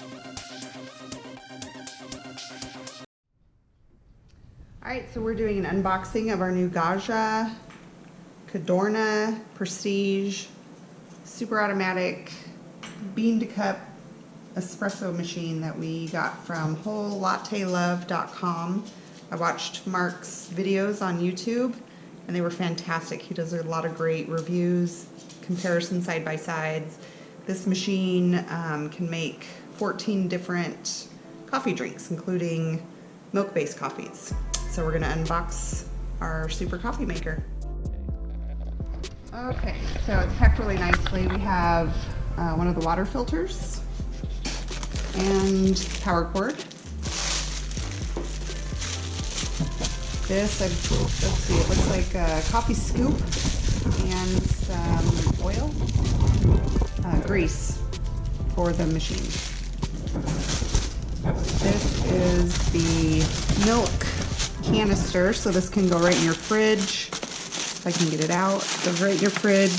All right, so we're doing an unboxing of our new Gaggia Cadorna Prestige super automatic bean to cup espresso machine that we got from wholelattelove.com. I watched Mark's videos on YouTube and they were fantastic. He does a lot of great reviews, comparison side by sides. This machine um, can make 14 different coffee drinks, including milk-based coffees. So we're gonna unbox our super coffee maker. Okay, so it's packed really nicely. We have uh, one of the water filters and power cord. This, I've, let's see, it looks like a coffee scoop and some oil, uh, grease for the machine. This is the milk canister, so this can go right in your fridge. If I can get it out, goes right in your fridge,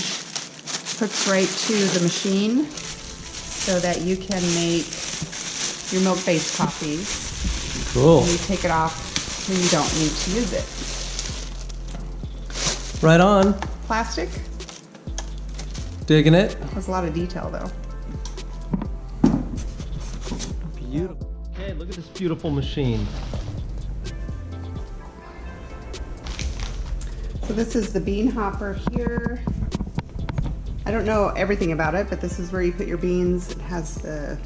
hooks right to the machine so that you can make your milk-based coffees. Cool. And you take it off when you don't need to use it. Right on. Plastic Digging it. That's a lot of detail though. Beautiful. Okay, look at this beautiful machine. So this is the bean hopper here. I don't know everything about it, but this is where you put your beans. It has the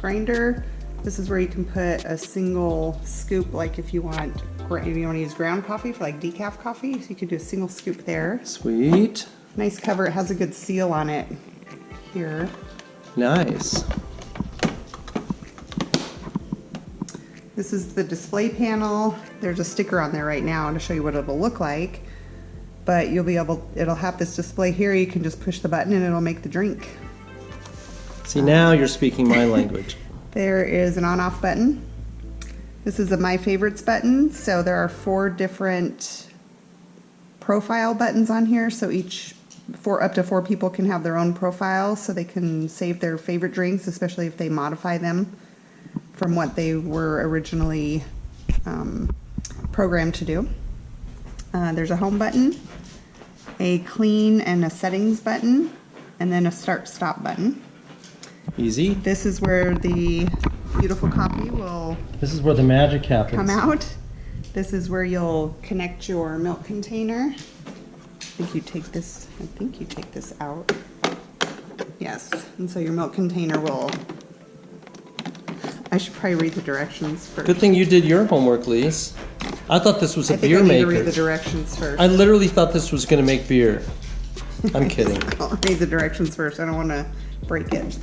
grinder. This is where you can put a single scoop, like if you want, if you want to use ground coffee for like decaf coffee, so you can do a single scoop there. Sweet. Nice cover. It has a good seal on it here. Nice. This is the display panel. There's a sticker on there right now to show you what it'll look like. But you'll be able, it'll have this display here. You can just push the button and it'll make the drink. See, now you're speaking my language. There is an on-off button. This is a My Favorites button. So there are four different profile buttons on here. So each, four, up to four people can have their own profile so they can save their favorite drinks, especially if they modify them from what they were originally um, programmed to do. Uh, there's a home button, a clean and a settings button, and then a start stop button. Easy. This is where the beautiful coffee will This is where the magic happens. come out. This is where you'll connect your milk container. I think you take this, I think you take this out. Yes, and so your milk container will, I should probably read the directions first. Good thing you did your homework, Lise. I thought this was a I think beer I need maker. to read the directions first. I literally thought this was going to make beer. I'm kidding. I'll read the directions first. I don't want to break it.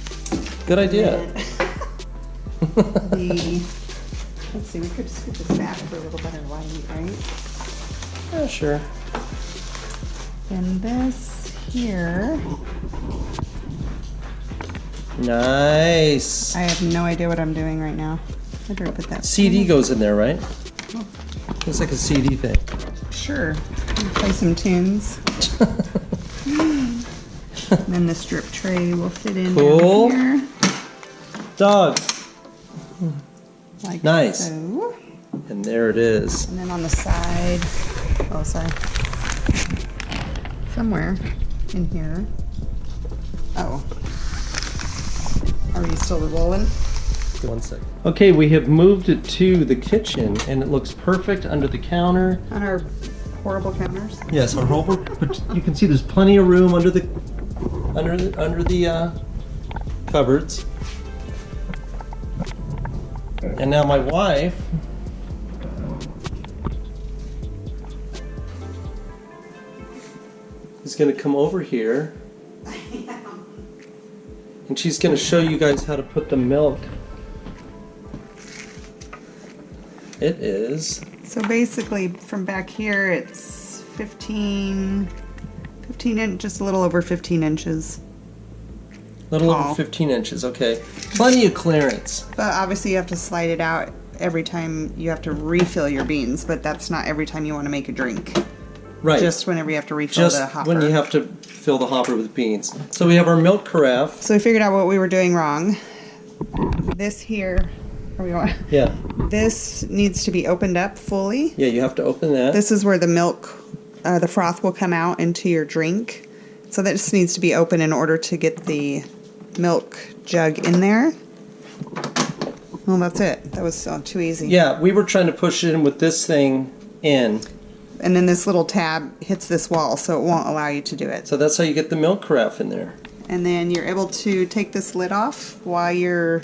Good idea. The, let's see, we could scoop this back for a little bit better light, right? Yeah, sure. And this here, Nice. I have no idea what I'm doing right now. I put that? CD goes in there, right? Oh. It's like a CD thing. Sure. Play some tunes. and then the strip tray will fit in Cool. here. Dog. Like Nice. so. And there it is. And then on the side, oh sorry, somewhere in here. Oh. Are you still rolling? One second. Okay, we have moved it to the kitchen and it looks perfect under the counter. On our horrible counters? Yes, our whole, but you can see there's plenty of room under the, under the, under the uh, cupboards. And now my wife is gonna come over here and she's gonna show you guys how to put the milk. It is So basically, from back here, it's 15, 15 inch, just a little over 15 inches. a little Tall. over 15 inches, okay. Plenty of clearance. But obviously, you have to slide it out every time you have to refill your beans, but that's not every time you want to make a drink. Right. Just whenever you have to refill Just the hopper. when you have to fill the hopper with beans. So we have our milk carafe. So we figured out what we were doing wrong. this here, are we going? Yeah. This needs to be opened up fully. Yeah, you have to open that. This is where the milk, uh, the froth will come out into your drink. So that just needs to be open in order to get the milk jug in there. Well, that's it. That was uh, too easy. yeah, we were trying to push it in with this thing in. And then this little tab hits this wall, so it won't allow you to do it. So that's how you get the milk carafe in there. And then you're able to take this lid off while you're,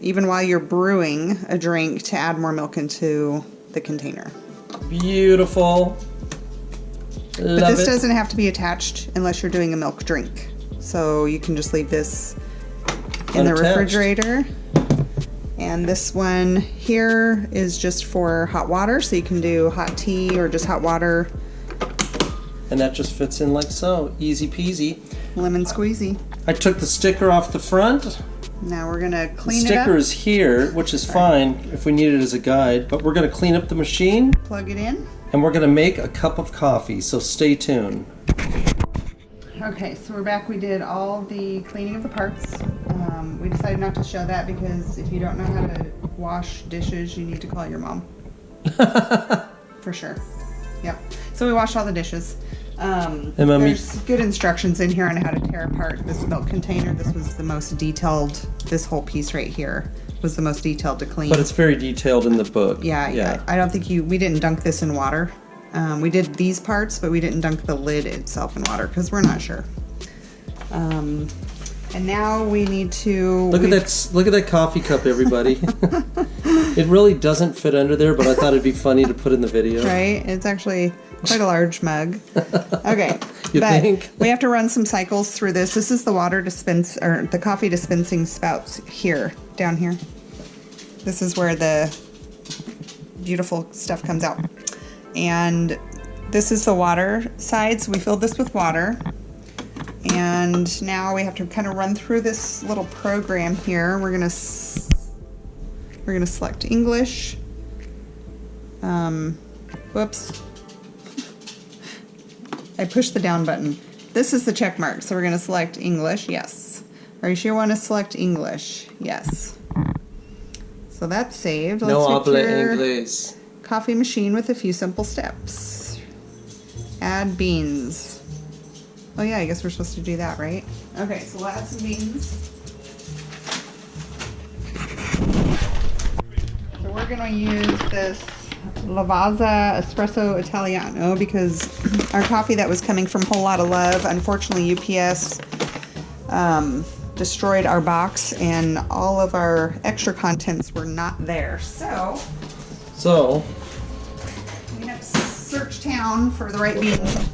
even while you're brewing a drink to add more milk into the container. Beautiful. Love But this it. doesn't have to be attached unless you're doing a milk drink. So you can just leave this in the refrigerator. And this one here is just for hot water, so you can do hot tea or just hot water, and that just fits in like so. Easy peasy. lemon squeezy. I took the sticker off the front. Now we're gonna The clean it sticker is here, which is fine if we need it as a guide, but we're going to clean up the machine plug it in. and we're going to make a cup of coffee, so stay tuned. Okay, so we're back. We did all the cleaning of the parts. Um, we decided not to show that because if you don't know how to wash dishes, you need to call your mom. For sure. Yep. So we washed all the dishes. Um, And Mommy- there's good instructions in here on how to tear apart this milk container. This was the most detailed. This whole piece right here was the most detailed to clean. But it's very detailed in the book. Yeah, yeah. I don't think you. We didn't dunk this in water. Um, we did these parts, but we didn't dunk the lid itself in water because we're not sure. Um, and now we need to Look at that! Look at that coffee cup, everybody. it really doesn't fit under there, but I thought it'd be funny to put in the video. Right? It's actually quite a large mug. Okay. You but think? we have to run some cycles through this. This is the water dispense or the coffee dispensing spouts here, down here. This is where the beautiful stuff comes out. And this is the water side. So we filled this with water. And now we have to kind of run through this little program here. We're gonna we're gonna select English. Um, whoops. I pushed the down button. This is the check mark, so we're going to select English. Yes. Are you sure you want to select English? Yes. So that's saved. No Let's habla make your inglés. coffee machine with a few simple steps. Add beans. Oh yeah, I guess we're supposed to do that, right? Okay, so we'll add some beans. So we're gonna use this Lavazza Espresso Italiano because our coffee that was coming from Whole Latte Love, unfortunately UPS um, destroyed our box and all of our extra contents were not there. So So, we have to search town for the right beans.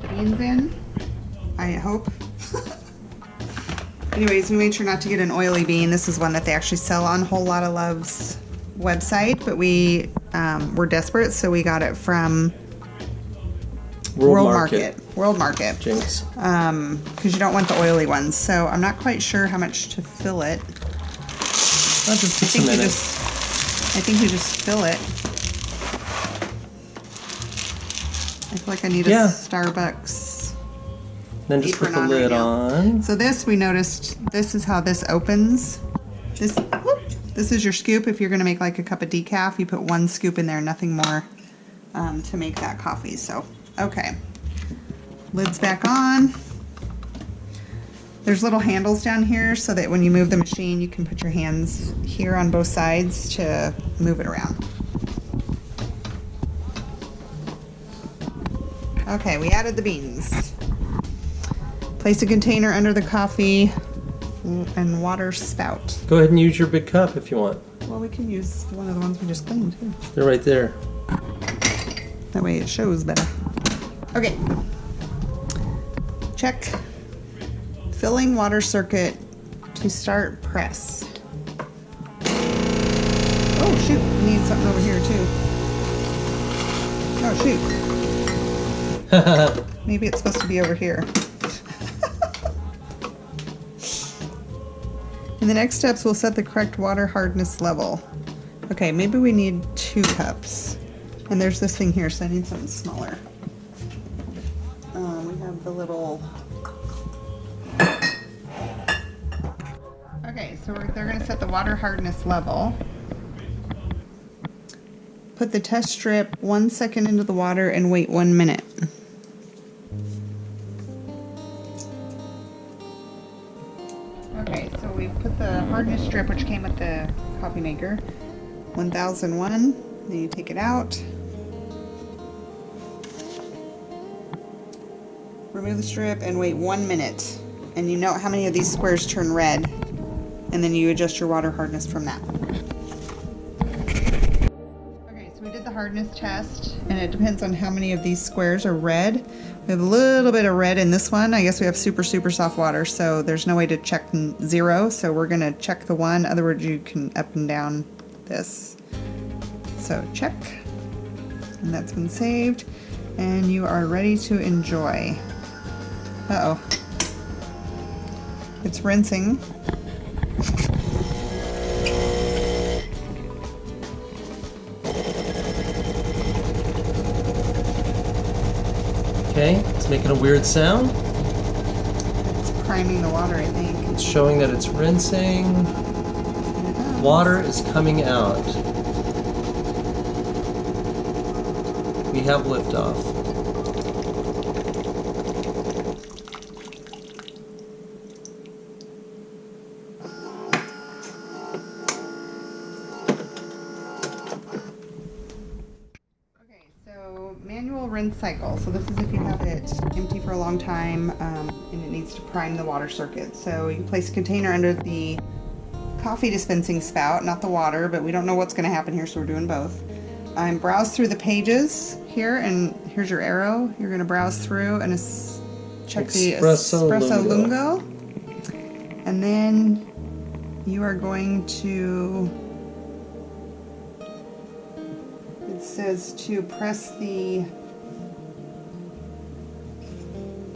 Beans in. I hope. Anyways, we made sure not to get an oily bean. This is one that they actually sell on Whole Latte Love's website, but we um, were desperate, so we got it from World, Market. World Market. Jinx. Um, because you don't want the oily ones. So I'm not quite sure how much to fill it. That just I takes think minute. just, I think we just fill it. I feel like I need a Yeah. Starbucks. then just put the right lid on. So this we noticed. This is how this opens. This, whoop, this is your scoop. If you're gonna make like a cup of decaf, you put one scoop in there, nothing more, um, to make that coffee. So okay, lids back on. There's little handles down here so that when you move the machine, you can put your hands here on both sides to move it around. Okay, we added the beans. Place a container under the coffee and water spout. Go ahead and use your big cup if you want. Well, we can use one of the ones we just cleaned too. They're right there. That way it shows better. Okay. Check. Filling water circuit to start press. Oh shoot, we need something over here too. Oh shoot. Maybe it's supposed to be over here. In the next steps, we'll set the correct water hardness level. Okay, maybe we need two cups. And there's this thing here, so I need something smaller. Um, we have the little Okay, so they're gonna set the water hardness level. Put the test strip one second into the water and wait one minute. Put the hardness strip, which came with the coffee maker, 1001. Then you take it out. Remove the strip and wait one minute. And you note how many of these squares turn red. And then you adjust your water hardness from that. Okay, so we did the hardness test, and it depends on how many of these squares are red. We have a little bit of red in this one. I guess we have super, super soft water, so there's no way to check zero. So we're gonna check the one. Other words, you can up and down this. So check, and that's been saved, and you are ready to enjoy. Uh oh. It's rinsing. Okay, it's making a weird sound. It's priming the water, I think. It's showing that it's rinsing. Water is coming out. We have liftoff. Okay, so manual rinse cycle. So this is if you have it empty for a long time um, and it needs to prime the water circuit. So you place a container under the coffee dispensing spout, not the water, but we don't know what's going to happen here, so we're doing both. I um, browse through the pages here, and here's your arrow. You're going to browse through and check the Espresso espresso Lungo. lungo. And then you are going to it says to press the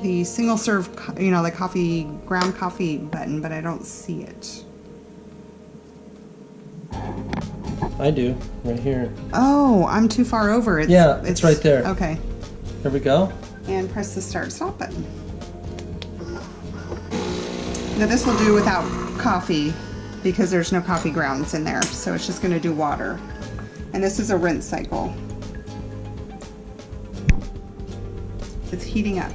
the single serve, you know, the coffee ground coffee button, but I don't see it. I do, right here. Oh, I'm too far over. It's, Yeah, it's right there. Okay, There we go. and press the start stop button. Now this will do without coffee because there's no coffee grounds in there, so it's just going to do water. And this is a rinse cycle. It's heating up.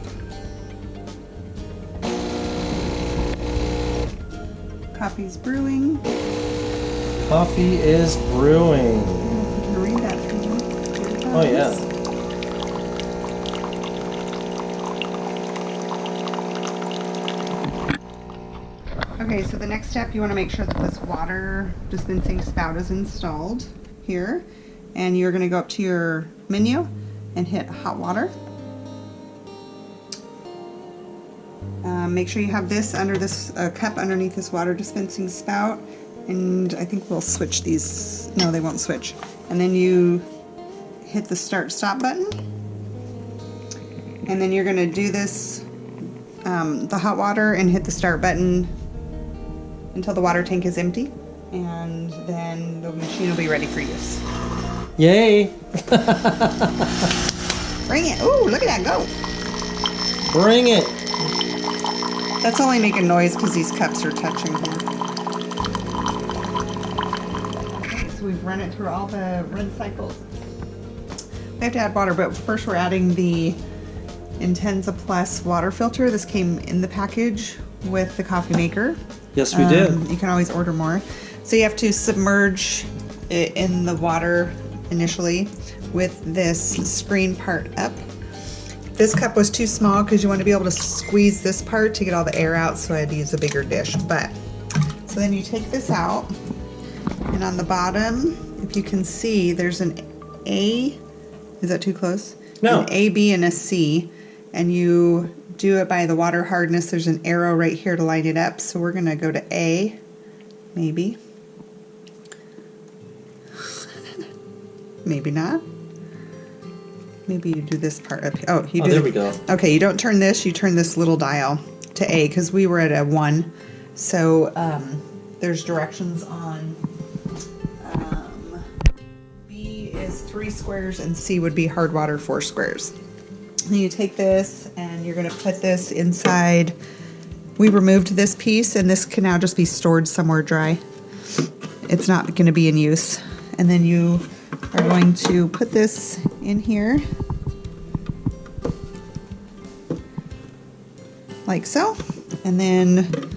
Coffee's brewing. Coffee is brewing. You can read that. you? Oh, yeah. Okay, so the next step, you want to make sure that this water dispensing spout is installed here. And you're going to go up to your menu and hit hot water. Um, make sure you have this under this uh, cup underneath this water dispensing spout. And I think we'll switch these. No, they won't switch. And then you hit the start stop button. And then you're going to do this, um, the hot water, and hit the start button until the water tank is empty. And then the machine will be ready for use. Yay! Bring it. Ooh, look at that go. Bring it! That's only making noise because these cups are touching here. So we've run it through all the rinse cycles. We have to add water, but first we're adding the Intenza Plus water filter. This came in the package with the coffee maker. Yes, we Um, did. You can always order more. So you have to submerge it in the water initially with this screen part up. This cup was too small because you want to be able to squeeze this part to get all the air out, so I had to use a bigger dish. But so then you take this out, and on the bottom, if you can see, there's an A. Is that too close? No. An A, B, and a C, and you do it by the water hardness. There's an arrow right here to line it up. So we're gonna go to A, maybe. maybe not. Maybe you do this part up here. Oh, you Oh, do. there the- we go. Okay, you don't turn this. You turn this little dial to A because we were at a one. So um, there's directions on. Um, B is three squares and C would be hard water four squares. Then you take this and you're going to put this inside we removed this piece and this can now just be stored somewhere dry. It's not going to be in use. And then you are going to put this in here. Like so. And then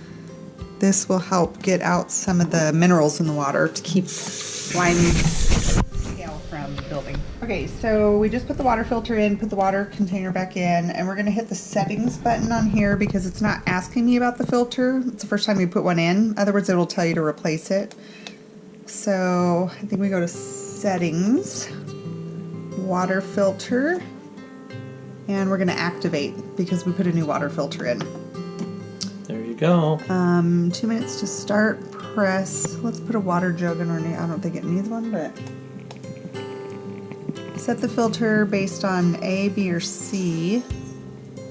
this will help get out some of the minerals in the water to keep lime scale from building. Okay, so we just put the water filter in, put the water container back in, and we're gonna hit the settings button on here because it's not asking me about the filter. It's the first time we put one in. Otherwise, it'll tell you to replace it. So I think we go to settings, water filter, and we're gonna activate because we put a new water filter in. There you go. Um, two minutes to start. Press. Let's put a water jug underneath. I don't think it needs one, but set the filter based on A, B, or C.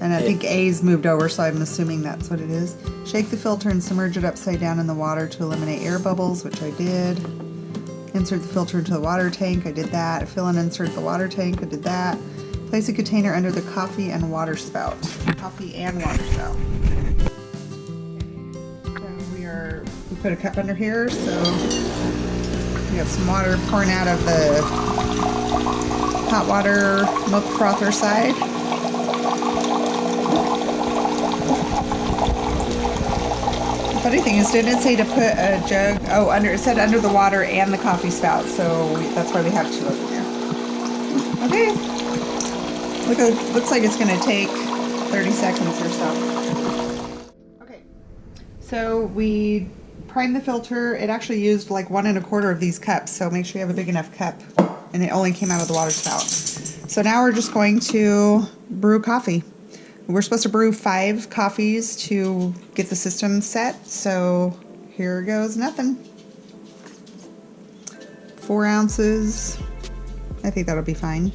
And I think A's moved over, so I'm assuming that's what it is. Shake the filter and submerge it upside down in the water to eliminate air bubbles, which I did. Insert the filter into the water tank. I did that. Fill and insert the water tank. I did that. Place a container under the coffee and water spout. Coffee and water spout. So we are, we put a cup under here, so we have some water pouring out of the hot water milk frother side. Funny thing is, didn't say to put a jug, oh, under, it said under the water and the coffee spout, so that's why we have two of them there. Okay. Look, looks like it's gonna take 30 seconds or so. Okay. So we primed the filter. It actually used like one and a quarter of these cups, so make sure you have a big enough cup. And it only came out of the water spout. So now we're just going to brew coffee. We're supposed to brew five coffees to get the system set, so here goes nothing. Four ounces. I think that'll be fine.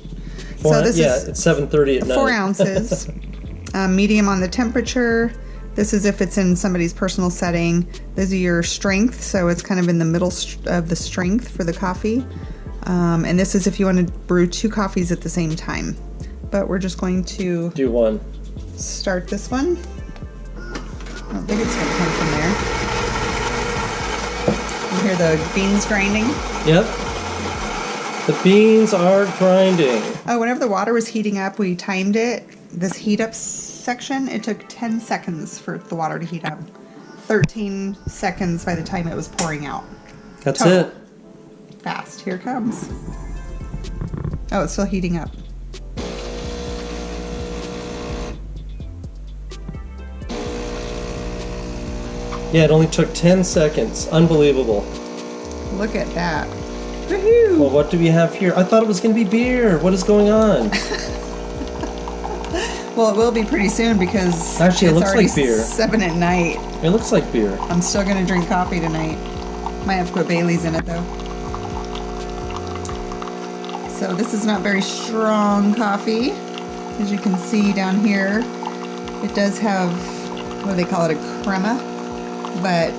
Four, so this yeah, is it's 7:30 at night. four ounces, um, medium on the temperature. This is if it's in somebody's personal setting. This is your strength, so it's kind of in the middle of the strength for the coffee. Um, and this is if you want to brew two coffees at the same time. But we're just going to Do one. start this one. I don't think it's going to come from there. You hear the beans grinding? Yep. The beans are grinding. Oh, whenever the water was heating up, we timed it. This heat up section, it took 10 seconds for the water to heat up. 13 seconds by the time it was pouring out. That's Total. it. Fast, here it comes. Oh, it's still heating up. Yeah, it only took 10 seconds. Unbelievable. Look at that. Woohoo! Well, what do we have here? I thought it was going to be beer. What is going on? Well, it will be pretty soon because Actually, it looks like beer. seven at night. It looks like beer. I'm still gonna drink coffee tonight. Might have to put Bailey's in it though. So this is not very strong coffee. As you can see down here, it does have, what do they call it, a crema, but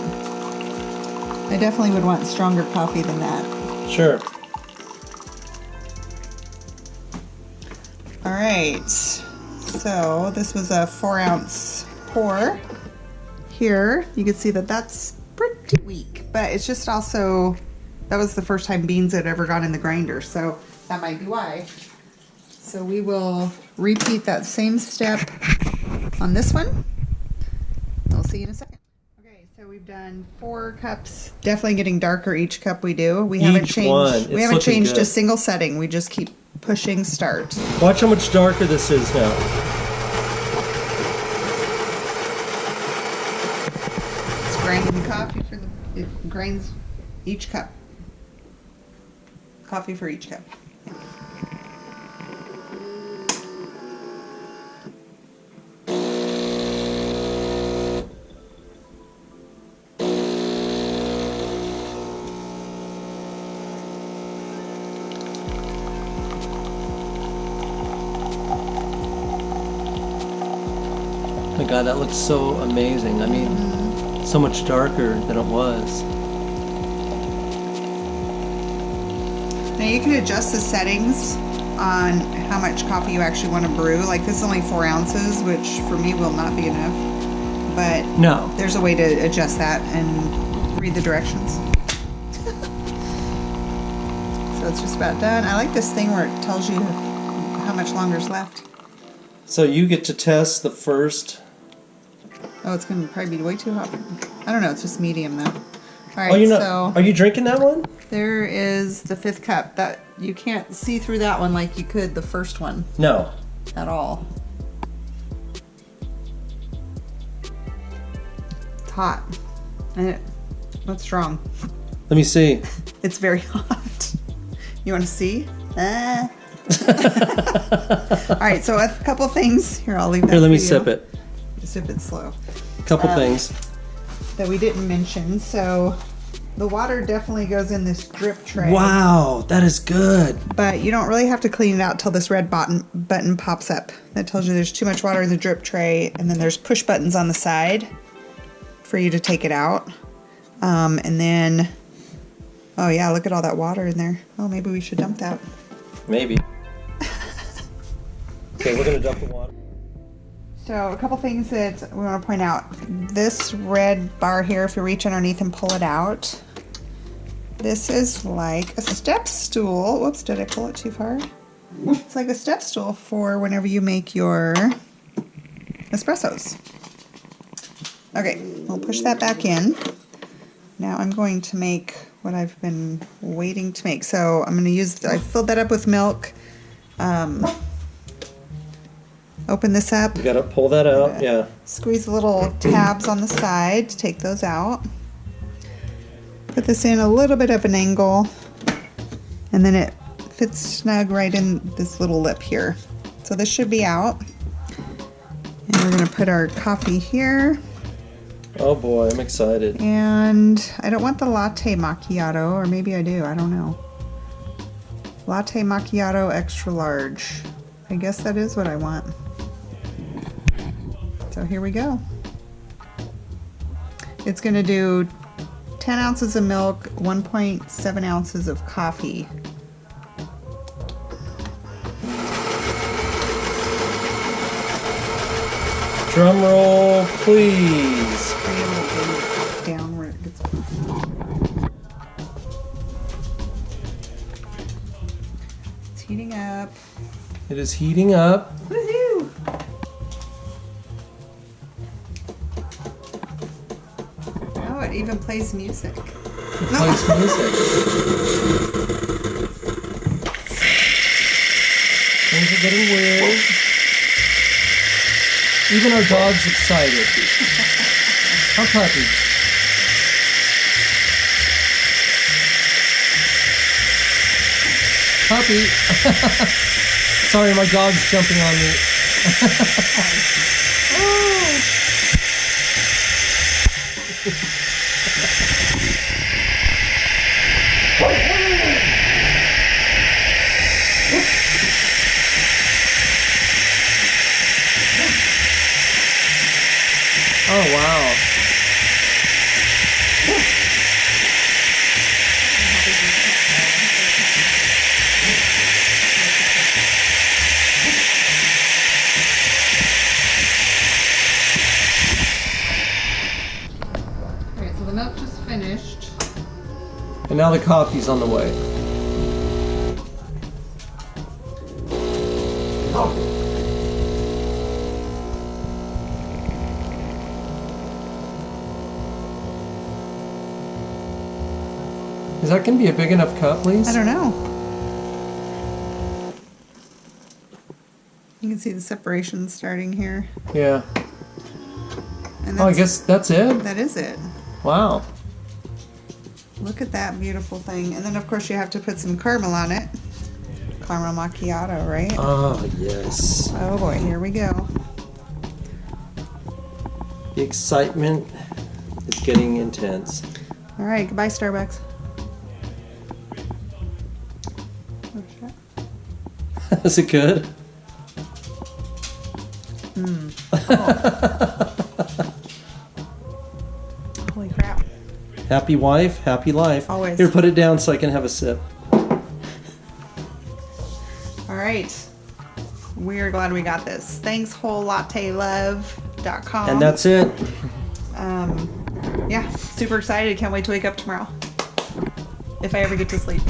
I definitely would want stronger coffee than that. Sure. All right, so this was a four ounce pour. Here, you can see that that's pretty weak, but it's just also, that was the first time beans had ever gone in the grinder, so that might be why. So we will repeat that same step on this one. We'll see you in a second. Okay, so we've done four cups, definitely getting darker each cup we do. We haven't Each changed, one. we haven't looking changed a single setting. We just keep pushing start. Watch how much darker this is now. It's grinding coffee for the, it grinds each cup. Coffee for each cup. My God, that looks so amazing. I mean, so much darker than it was. Now you can adjust the settings on how much coffee you actually want to brew. Like this is only four ounces, which for me will not be enough. but No. there's a way to adjust that and read the directions. so it's just about done. I like this thing where it tells you how much longer's left. So you get to test the first. Oh, it's gonna probably be way too hot. I don't know. It's just medium though. All right, Oh, you're not. so Are you drinking that one? there is the fifth cup. That you can't see through that one like you could the first one No. at all. It's hot. And it, what's wrong? Let me see. It's very hot. You want to see? Ah. All right, so a couple things. Here, I'll leave that. Here, let me you. sip it. Sip it slow. Couple Um, things. That we didn't mention. So the water definitely goes in this drip tray. Wow, that is good. But you don't really have to clean it out till this red button button pops up. That tells you there's too much water in the drip tray, and then there's push buttons on the side for you to take it out. Um, and then, oh yeah, look at all that water in there. Oh, maybe we should dump that. Maybe. okay, we're gonna dump the water. So a couple things that we want to point out. This red bar here, if you reach underneath and pull it out, this is like a step stool. Whoops, did I pull it too far? It's like a step stool for whenever you make your espressos. Okay, we'll push that back in. Now I'm going to make what I've been waiting to make. So I'm going to use, I filled that up with milk. Um, open this up. You gotta pull that out. Yeah. Squeeze the little tabs on the side to take those out. Put this in a little bit of an angle and then it fits snug right in this little lip here. So this should be out. And we're gonna put our coffee here. Oh boy, I'm excited. And I don't want the latte macchiato, or maybe I do, I don't know. Latte macchiato extra large. I guess that is what I want. So here we go. It's gonna do 10 ounces of milk, 1.7 ounces of coffee. Drum roll, please. Bring it a little bit down where it gets. It's heating up. It is heating up. Woohoo! Oh, it even plays music. It plays music. Things are getting weird. Even our dog's excited. How puppy. Puppy. Sorry, my dog's jumping on me. Oh wow. Alright, so the milk just finished. And now the coffee's on the way. Be a big enough cup, please? I don't know. You can see the separation starting here. Yeah. And Oh, I guess that's it. that is it. Wow. Look at that beautiful thing. And then, of course, you have to put some caramel on it. Caramel macchiato, right? Oh, yes. Oh boy, here we go. The excitement is getting intense. All right, goodbye, Starbucks. is it good? Holy crap. Happy wife, happy life. Always. Here, put it down so I can have a sip. All right. We're glad we got this. Thanks, whole latte love. com. And that's it. um, yeah, super excited. Can't wait to wake up tomorrow. If I ever get to sleep.